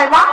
হয় মা